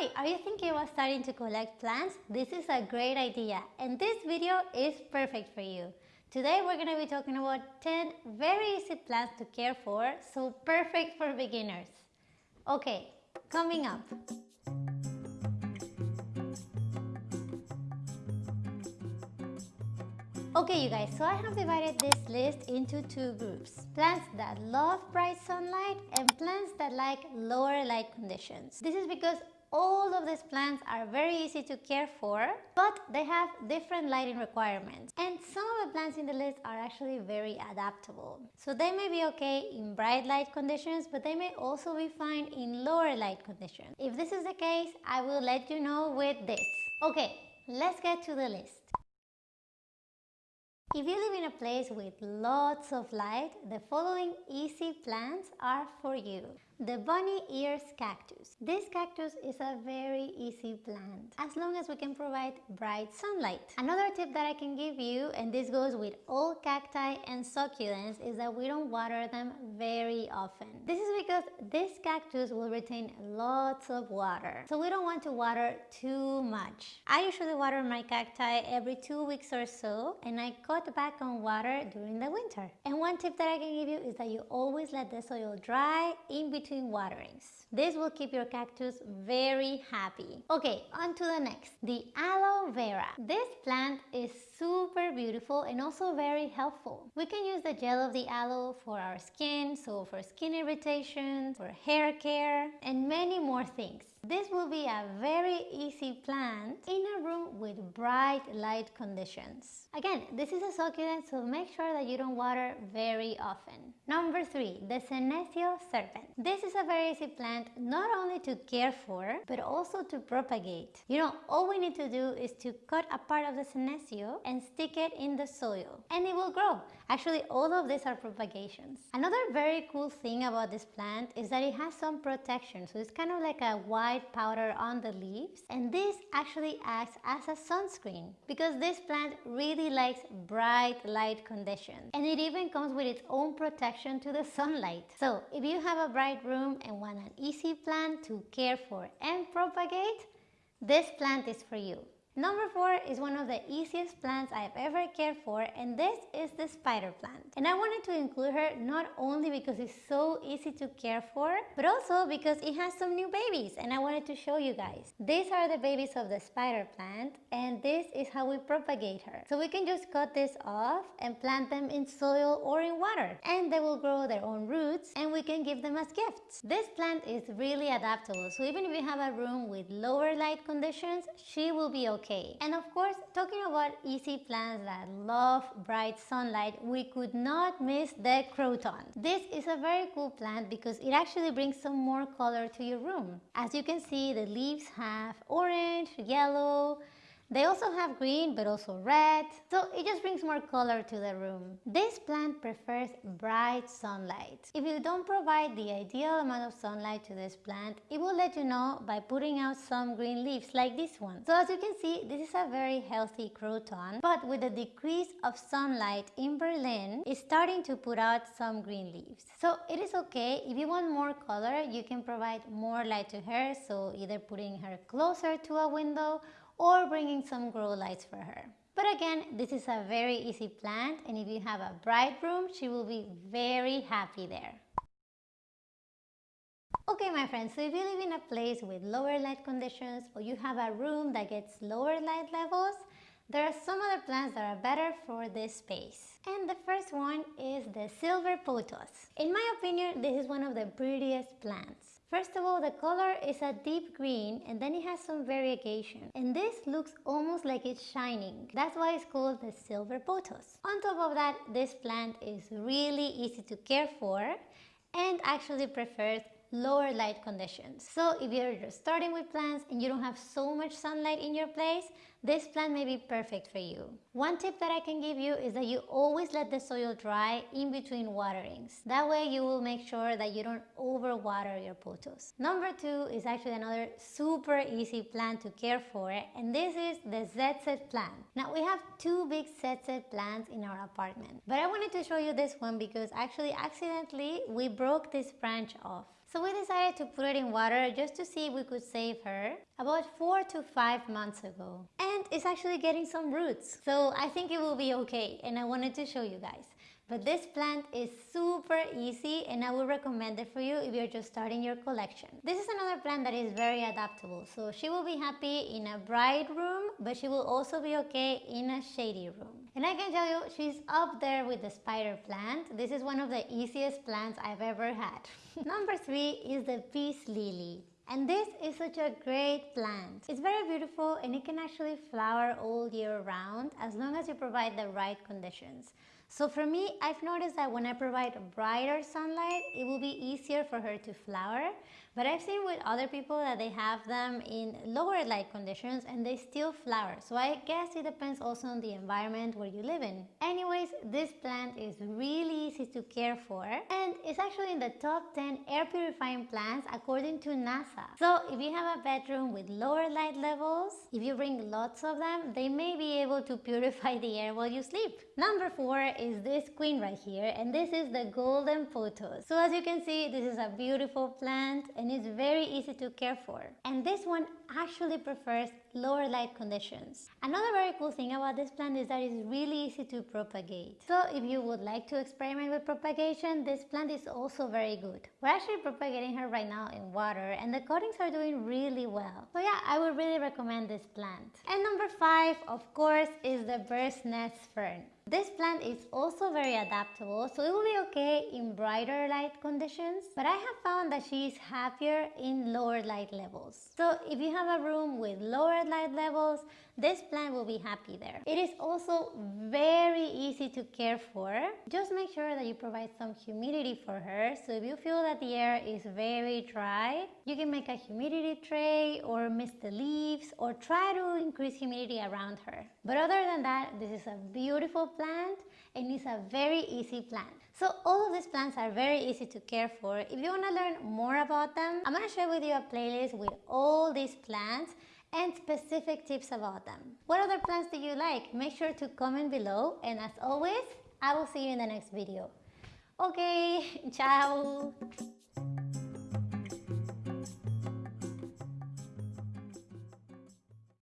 Hi, are you thinking about starting to collect plants? This is a great idea and this video is perfect for you. Today we're going to be talking about 10 very easy plants to care for, so perfect for beginners. Okay, coming up. Okay you guys, so I have divided this list into two groups. Plants that love bright sunlight and plants that like lower light conditions. This is because all of these plants are very easy to care for, but they have different lighting requirements. And some of the plants in the list are actually very adaptable. So they may be okay in bright light conditions, but they may also be fine in lower light conditions. If this is the case, I will let you know with this. Okay, let's get to the list. If you live in a place with lots of light, the following easy plants are for you. The bunny ears cactus. This cactus is a very easy plant as long as we can provide bright sunlight. Another tip that I can give you, and this goes with all cacti and succulents, is that we don't water them very often. This is because this cactus will retain lots of water, so we don't want to water too much. I usually water my cacti every two weeks or so, and I cut back on water during the winter. And one tip that I can give you is that you always let the soil dry in between between waterings. This will keep your cactus very happy. Okay, on to the next, the aloe vera. This plant is super beautiful and also very helpful. We can use the gel of the aloe for our skin, so for skin irritation, for hair care, and many more things. This will be a very easy plant in a room with bright light conditions. Again, this is a succulent, so make sure that you don't water very often. Number three, the Senecio serpens. This is a very easy plant not only to care for, but also to propagate. You know, all we need to do is to cut a part of the Senecio and stick it in the soil, and it will grow. Actually, all of these are propagations. Another very cool thing about this plant is that it has some protection, so it's kind of like a white powder on the leaves and this actually acts as a sunscreen because this plant really likes bright light conditions and it even comes with its own protection to the sunlight. So if you have a bright room and want an easy plant to care for and propagate, this plant is for you. Number four is one of the easiest plants I've ever cared for and this is the spider plant. And I wanted to include her not only because it's so easy to care for, but also because it has some new babies and I wanted to show you guys. These are the babies of the spider plant and this is how we propagate her. So we can just cut this off and plant them in soil or in water and they will grow their own roots and we can give them as gifts. This plant is really adaptable so even if you have a room with lower light conditions, she will be okay okay. And of course, talking about easy plants that love bright sunlight, we could not miss the croton. This is a very cool plant because it actually brings some more color to your room. As you can see, the leaves have orange, yellow, they also have green but also red, so it just brings more color to the room. This plant prefers bright sunlight. If you don't provide the ideal amount of sunlight to this plant, it will let you know by putting out some green leaves like this one. So as you can see, this is a very healthy croton, but with the decrease of sunlight in Berlin, it's starting to put out some green leaves. So it is okay, if you want more color, you can provide more light to her, so either putting her closer to a window or bringing some grow lights for her. But again, this is a very easy plant and if you have a bright room, she will be very happy there. Okay my friends, so if you live in a place with lower light conditions or you have a room that gets lower light levels, there are some other plants that are better for this space. And the first one is the silver pothos. In my opinion, this is one of the prettiest plants. First of all, the color is a deep green and then it has some variegation. And this looks almost like it's shining. That's why it's called the silver pothos. On top of that, this plant is really easy to care for and actually prefers lower light conditions. So if you're starting with plants and you don't have so much sunlight in your place, this plant may be perfect for you. One tip that I can give you is that you always let the soil dry in between waterings. That way you will make sure that you don't overwater your pothos. Number two is actually another super easy plant to care for and this is the ZZ plant. Now we have two big ZZ plants in our apartment but I wanted to show you this one because actually accidentally we broke this branch off. So we decided to put it in water just to see if we could save her about four to five months ago. And it's actually getting some roots. So I think it will be okay and I wanted to show you guys. But this plant is super easy and I would recommend it for you if you're just starting your collection. This is another plant that is very adaptable. So she will be happy in a bright room, but she will also be okay in a shady room. And I can tell you, she's up there with the spider plant. This is one of the easiest plants I've ever had. Number three is the peace lily. And this is such a great plant. It's very beautiful and it can actually flower all year round as long as you provide the right conditions. So for me, I've noticed that when I provide brighter sunlight, it will be easier for her to flower. But I've seen with other people that they have them in lower light conditions and they still flower. So I guess it depends also on the environment where you live in. Anyways, this plant is really easy to care for and it's actually in the top 10 air purifying plants according to NASA. So if you have a bedroom with lower light levels, if you bring lots of them, they may be able to purify the air while you sleep. Number four is this queen right here and this is the golden pothos. So as you can see, this is a beautiful plant and it's very easy to care for. And this one actually prefers lower light conditions. Another very cool thing about this plant is that it's really easy to propagate. So if you would like to experiment with propagation, this plant is also very good. We're actually propagating her right now in water and the cuttings are doing really well. So yeah, I would really recommend this plant. And number five, of course, is the bird's nest fern. This plant is also very adaptable, so it will be okay in brighter light conditions, but I have found that she is happier in lower light levels. So if you have a room with lower light levels, this plant will be happy there. It is also very easy to care for. Just make sure that you provide some humidity for her. So if you feel that the air is very dry, you can make a humidity tray or mist the leaves or try to increase humidity around her. But other than that, this is a beautiful plant and it's a very easy plant. So all of these plants are very easy to care for. If you want to learn more about them, I'm going to share with you a playlist with all these plants and specific tips about them. What other plants do you like? Make sure to comment below and as always, I will see you in the next video. Okay, ciao!